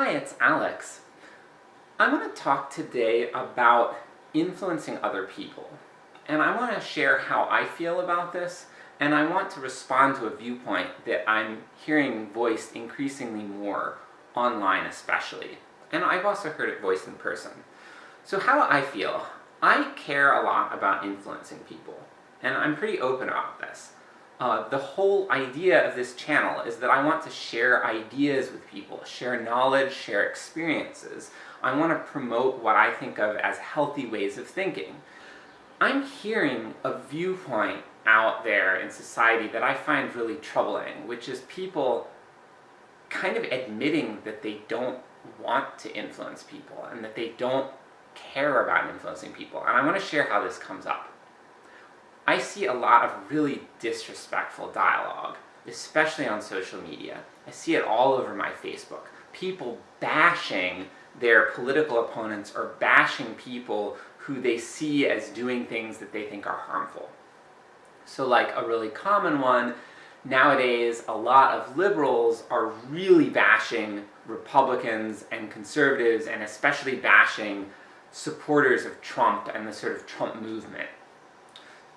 Hi, it's Alex. I want to talk today about influencing other people. And I want to share how I feel about this, and I want to respond to a viewpoint that I'm hearing voiced increasingly more, online especially. And I've also heard it voiced in person. So how I feel? I care a lot about influencing people, and I'm pretty open about this. Uh, the whole idea of this channel is that I want to share ideas with people, share knowledge, share experiences. I want to promote what I think of as healthy ways of thinking. I'm hearing a viewpoint out there in society that I find really troubling, which is people kind of admitting that they don't want to influence people, and that they don't care about influencing people, and I want to share how this comes up. I see a lot of really disrespectful dialogue, especially on social media. I see it all over my Facebook. People bashing their political opponents or bashing people who they see as doing things that they think are harmful. So like a really common one, nowadays a lot of liberals are really bashing Republicans and conservatives, and especially bashing supporters of Trump and the sort of Trump movement.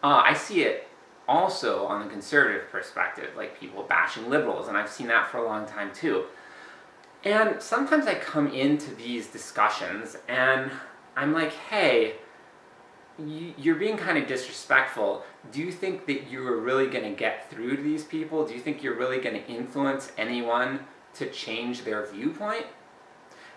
Uh, I see it also on the conservative perspective, like people bashing liberals, and I've seen that for a long time too. And sometimes I come into these discussions and I'm like, hey, you're being kind of disrespectful. Do you think that you are really going to get through to these people? Do you think you're really going to influence anyone to change their viewpoint?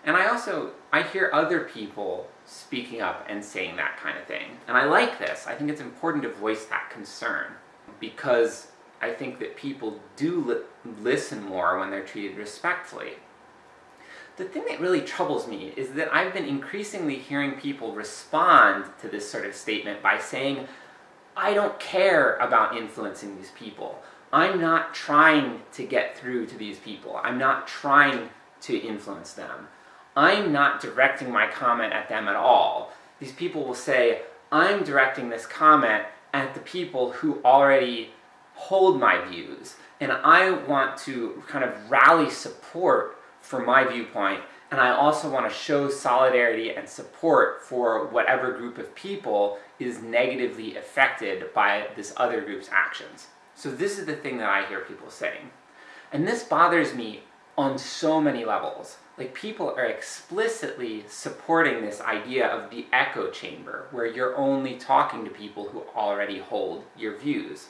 And I also, I hear other people speaking up and saying that kind of thing. And I like this. I think it's important to voice that concern. Because I think that people do li listen more when they're treated respectfully. The thing that really troubles me is that I've been increasingly hearing people respond to this sort of statement by saying, I don't care about influencing these people. I'm not trying to get through to these people. I'm not trying to influence them. I'm not directing my comment at them at all. These people will say, I'm directing this comment at the people who already hold my views, and I want to kind of rally support for my viewpoint, and I also want to show solidarity and support for whatever group of people is negatively affected by this other group's actions. So this is the thing that I hear people saying. And this bothers me on so many levels. Like, people are explicitly supporting this idea of the echo chamber, where you're only talking to people who already hold your views.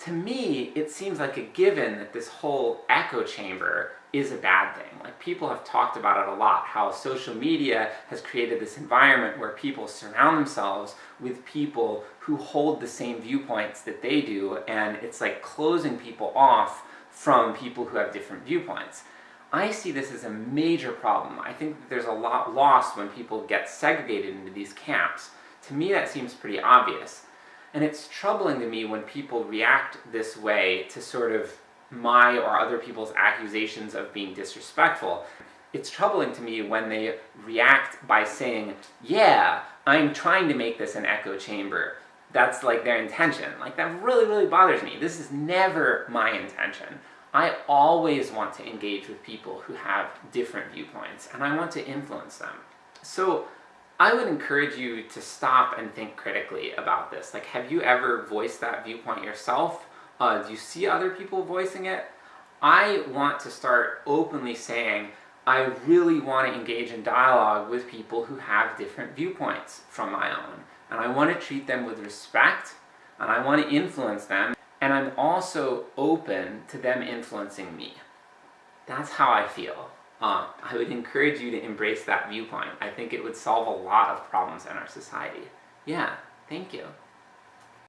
To me, it seems like a given that this whole echo chamber is a bad thing. Like, people have talked about it a lot, how social media has created this environment where people surround themselves with people who hold the same viewpoints that they do, and it's like closing people off from people who have different viewpoints. I see this as a major problem. I think that there's a lot lost when people get segregated into these camps. To me that seems pretty obvious. And it's troubling to me when people react this way to sort of my or other people's accusations of being disrespectful. It's troubling to me when they react by saying, yeah, I'm trying to make this an echo chamber. That's like their intention. Like that really, really bothers me. This is never my intention. I always want to engage with people who have different viewpoints, and I want to influence them. So, I would encourage you to stop and think critically about this. Like, have you ever voiced that viewpoint yourself? Uh, do you see other people voicing it? I want to start openly saying, I really want to engage in dialogue with people who have different viewpoints from my own. And I want to treat them with respect, and I want to influence them, and I'm also open to them influencing me. That's how I feel. Uh, I would encourage you to embrace that viewpoint. I think it would solve a lot of problems in our society. Yeah, thank you.